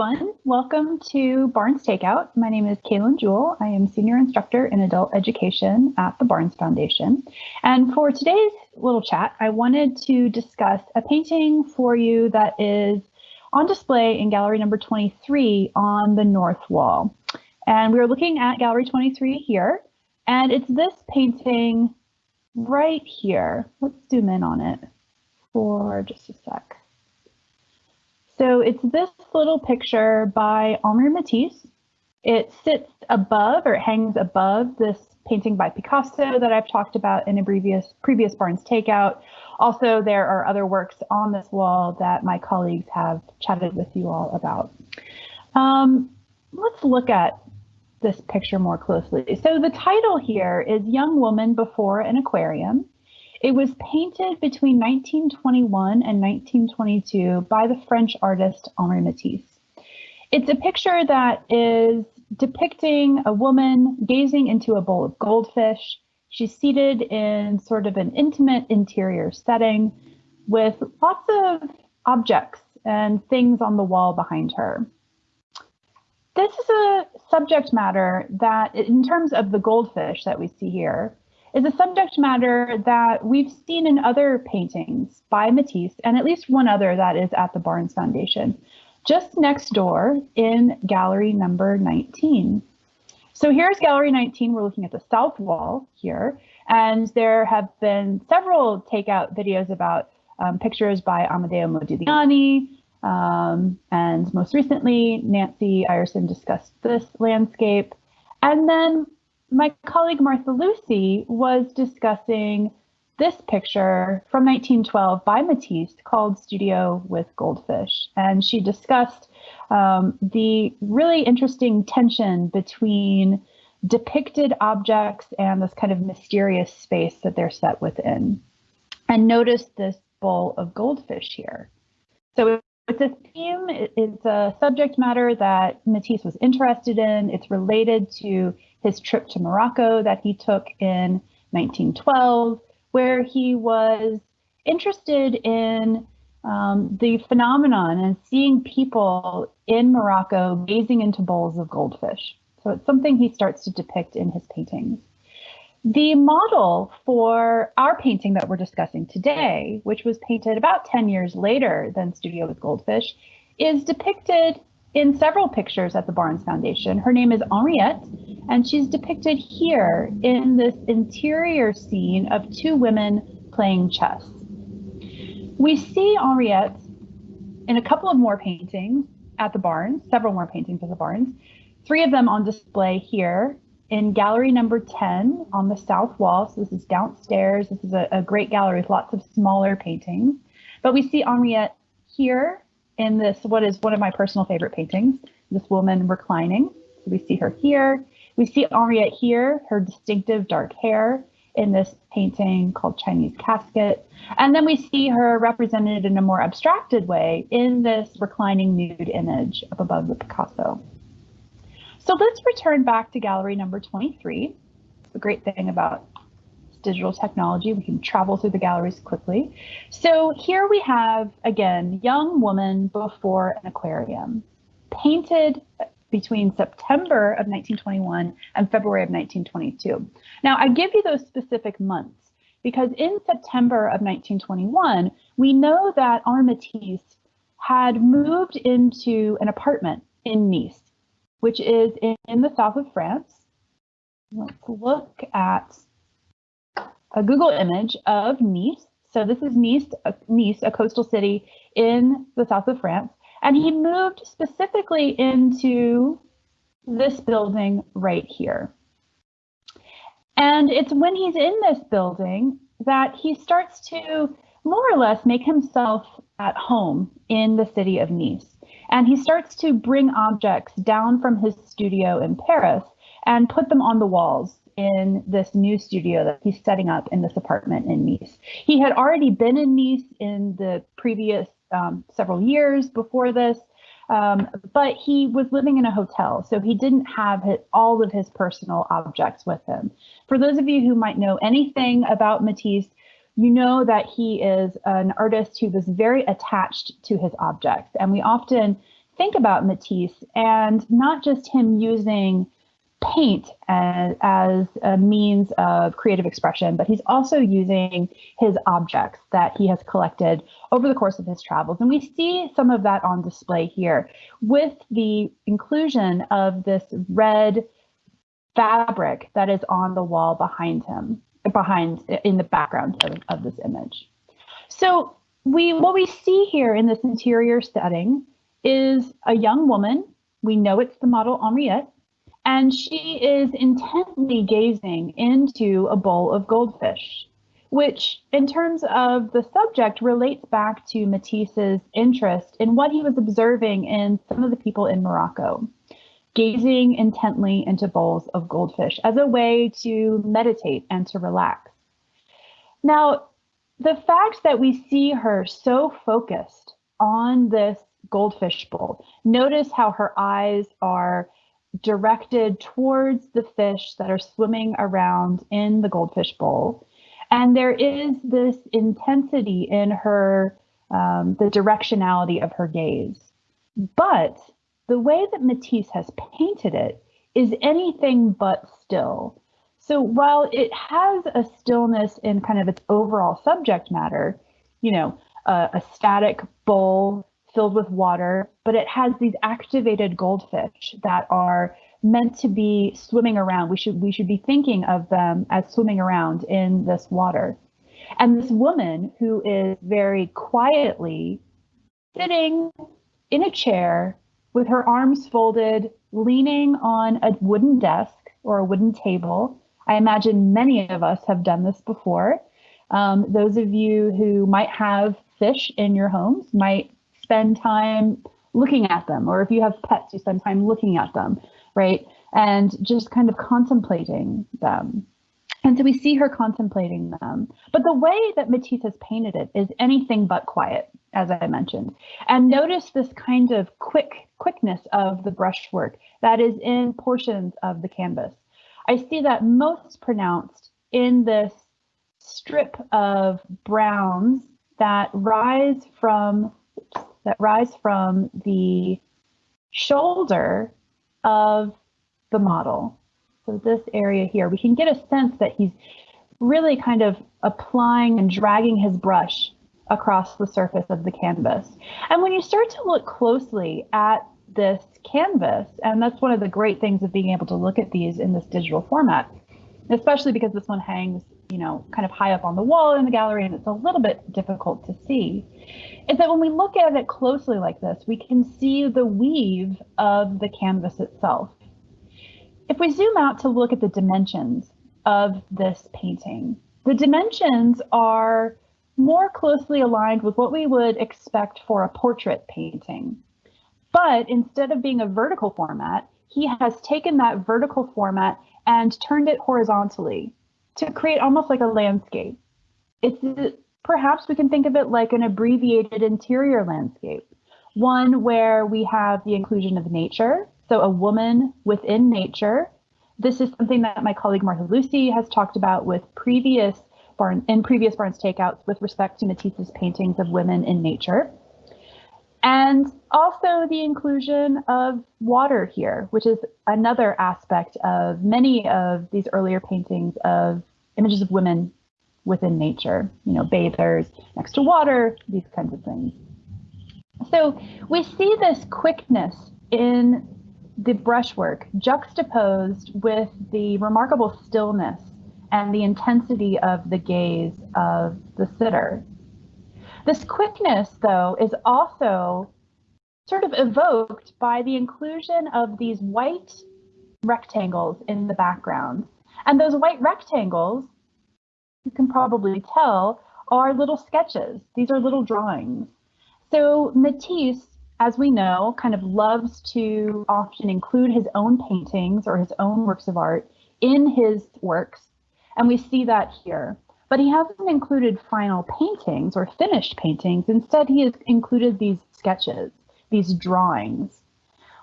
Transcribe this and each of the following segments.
everyone. Welcome to Barnes Takeout. My name is Kaylin Jewell. I am Senior Instructor in Adult Education at the Barnes Foundation. And for today's little chat, I wanted to discuss a painting for you that is on display in gallery number 23 on the north wall. And we're looking at gallery 23 here, and it's this painting right here. Let's zoom in on it for just a sec. So it's this little picture by Henri Matisse. It sits above or it hangs above this painting by Picasso that I've talked about in a previous previous Barnes Takeout. Also, there are other works on this wall that my colleagues have chatted with you all about. Um, let's look at this picture more closely. So the title here is Young Woman Before an Aquarium. It was painted between 1921 and 1922 by the French artist Henri Matisse. It's a picture that is depicting a woman gazing into a bowl of goldfish. She's seated in sort of an intimate interior setting with lots of objects and things on the wall behind her. This is a subject matter that, in terms of the goldfish that we see here, is a subject matter that we've seen in other paintings by Matisse and at least one other that is at the Barnes Foundation, just next door in gallery number 19. So here's gallery 19. We're looking at the south wall here, and there have been several takeout videos about um, pictures by Amedeo Modigliani, um, and most recently, Nancy Ireson discussed this landscape. And then my colleague Martha Lucy was discussing this picture from 1912 by Matisse called Studio with Goldfish. And she discussed um, the really interesting tension between depicted objects and this kind of mysterious space that they're set within. And notice this bowl of goldfish here. So it's a theme, it's a subject matter that Matisse was interested in. It's related to his trip to Morocco that he took in 1912, where he was interested in um, the phenomenon and seeing people in Morocco gazing into bowls of goldfish. So it's something he starts to depict in his paintings. The model for our painting that we're discussing today, which was painted about 10 years later than Studio with Goldfish, is depicted in several pictures at the Barnes Foundation. Her name is Henriette, and she's depicted here in this interior scene of two women playing chess. We see Henriette in a couple of more paintings at the Barnes, several more paintings at the Barnes, three of them on display here in gallery number 10 on the south wall. So this is downstairs. This is a, a great gallery with lots of smaller paintings. But we see Henriette here in this, what is one of my personal favorite paintings, this woman reclining. We see her here. We see Henriette here, her distinctive dark hair in this painting called Chinese Casket. And then we see her represented in a more abstracted way in this reclining nude image up above the Picasso. So let's return back to gallery number 23. The great thing about digital technology. We can travel through the galleries quickly. So here we have, again, young woman before an aquarium, painted between September of 1921 and February of 1922. Now, I give you those specific months because in September of 1921, we know that Matisse had moved into an apartment in Nice, which is in, in the south of France. Let's look at a Google image of Nice. So this is Nice, uh, Nice, a coastal city in the south of France. And he moved specifically into this building right here. And it's when he's in this building that he starts to more or less make himself at home in the city of Nice. And he starts to bring objects down from his studio in Paris and put them on the walls in this new studio that he's setting up in this apartment in Nice. He had already been in Nice in the previous um, several years before this, um, but he was living in a hotel, so he didn't have his, all of his personal objects with him. For those of you who might know anything about Matisse, you know that he is an artist who was very attached to his objects, and we often think about Matisse and not just him using paint as, as a means of creative expression, but he's also using his objects that he has collected over the course of his travels. And we see some of that on display here with the inclusion of this red fabric that is on the wall behind him, behind in the background of, of this image. So we what we see here in this interior setting is a young woman. We know it's the model Henriette and she is intently gazing into a bowl of goldfish, which, in terms of the subject, relates back to Matisse's interest in what he was observing in some of the people in Morocco, gazing intently into bowls of goldfish as a way to meditate and to relax. Now, the fact that we see her so focused on this goldfish bowl, notice how her eyes are directed towards the fish that are swimming around in the goldfish bowl. And there is this intensity in her, um, the directionality of her gaze. But the way that Matisse has painted it is anything but still. So while it has a stillness in kind of its overall subject matter, you know, uh, a static bowl filled with water, but it has these activated goldfish that are meant to be swimming around. We should we should be thinking of them as swimming around in this water. And this woman who is very quietly sitting in a chair with her arms folded, leaning on a wooden desk or a wooden table. I imagine many of us have done this before. Um, those of you who might have fish in your homes might spend time looking at them, or if you have pets, you spend time looking at them, right? And just kind of contemplating them. And so we see her contemplating them. But the way that Matisse has painted it is anything but quiet, as I mentioned. And notice this kind of quick quickness of the brushwork that is in portions of the canvas. I see that most pronounced in this strip of browns that rise from that rise from the shoulder of the model. So this area here, we can get a sense that he's really kind of applying and dragging his brush across the surface of the canvas. And when you start to look closely at this canvas, and that's one of the great things of being able to look at these in this digital format, especially because this one hangs, you know, kind of high up on the wall in the gallery and it's a little bit difficult to see, is that when we look at it closely like this, we can see the weave of the canvas itself. If we zoom out to look at the dimensions of this painting, the dimensions are more closely aligned with what we would expect for a portrait painting. But instead of being a vertical format, he has taken that vertical format and turned it horizontally to create almost like a landscape. It's perhaps we can think of it like an abbreviated interior landscape, one where we have the inclusion of nature, so a woman within nature. This is something that my colleague Martha Lucy has talked about with previous barn in previous Barnes takeouts with respect to Matisse's paintings of women in nature. And also the inclusion of water here, which is another aspect of many of these earlier paintings of images of women within nature, you know, bathers next to water, these kinds of things. So we see this quickness in the brushwork juxtaposed with the remarkable stillness and the intensity of the gaze of the sitter. This quickness, though, is also sort of evoked by the inclusion of these white rectangles in the background. And those white rectangles, you can probably tell, are little sketches. These are little drawings. So Matisse, as we know, kind of loves to often include his own paintings or his own works of art in his works. And we see that here but he hasn't included final paintings or finished paintings. Instead, he has included these sketches, these drawings,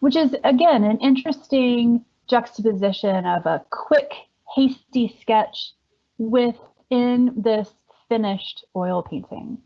which is, again, an interesting juxtaposition of a quick, hasty sketch within this finished oil painting.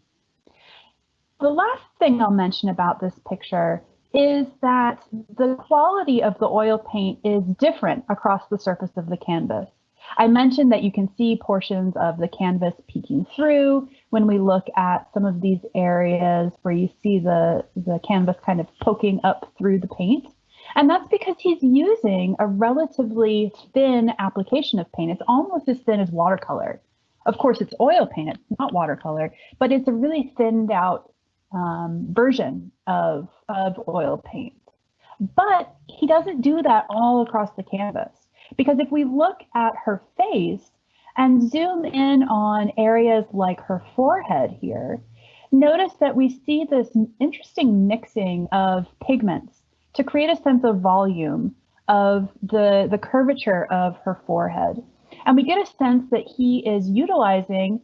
The last thing I'll mention about this picture is that the quality of the oil paint is different across the surface of the canvas. I mentioned that you can see portions of the canvas peeking through when we look at some of these areas where you see the, the canvas kind of poking up through the paint. And that's because he's using a relatively thin application of paint. It's almost as thin as watercolor. Of course, it's oil paint, it's not watercolor, but it's a really thinned out um, version of, of oil paint. But he doesn't do that all across the canvas. Because if we look at her face and zoom in on areas like her forehead here, notice that we see this interesting mixing of pigments to create a sense of volume of the, the curvature of her forehead. And we get a sense that he is utilizing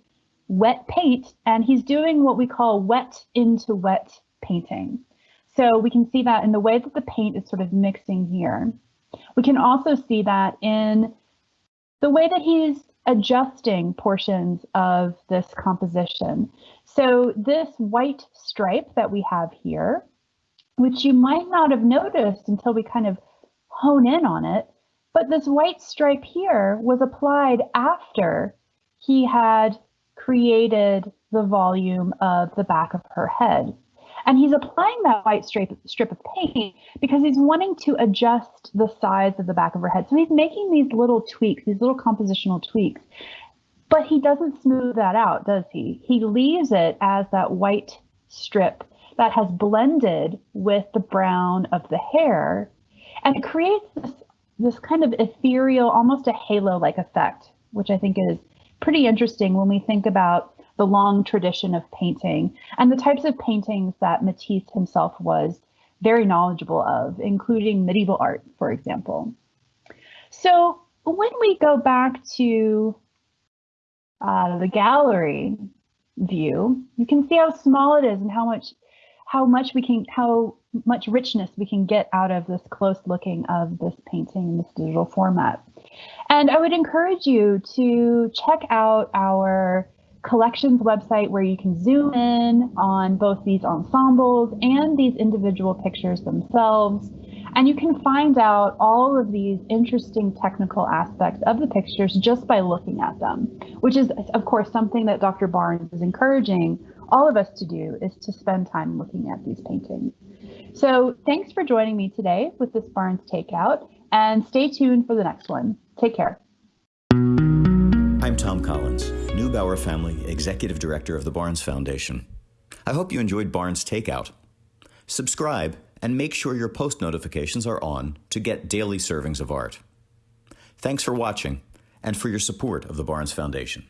wet paint and he's doing what we call wet into wet painting. So we can see that in the way that the paint is sort of mixing here. We can also see that in the way that he's adjusting portions of this composition. So this white stripe that we have here, which you might not have noticed until we kind of hone in on it, but this white stripe here was applied after he had created the volume of the back of her head. And he's applying that white strip, strip of paint because he's wanting to adjust the size of the back of her head. So he's making these little tweaks, these little compositional tweaks. But he doesn't smooth that out, does he? He leaves it as that white strip that has blended with the brown of the hair. And creates this, this kind of ethereal, almost a halo like effect, which I think is pretty interesting when we think about the long tradition of painting and the types of paintings that Matisse himself was very knowledgeable of, including medieval art, for example. So when we go back to uh, the gallery view, you can see how small it is and how much how much we can how much richness we can get out of this close looking of this painting in this digital format. And I would encourage you to check out our collections website where you can zoom in on both these ensembles and these individual pictures themselves. And you can find out all of these interesting technical aspects of the pictures just by looking at them, which is, of course, something that Dr. Barnes is encouraging all of us to do is to spend time looking at these paintings. So thanks for joining me today with this Barnes Takeout and stay tuned for the next one. Take care. I'm Tom Collins, Neubauer Family Executive Director of the Barnes Foundation. I hope you enjoyed Barnes Takeout. Subscribe and make sure your post notifications are on to get daily servings of art. Thanks for watching and for your support of the Barnes Foundation.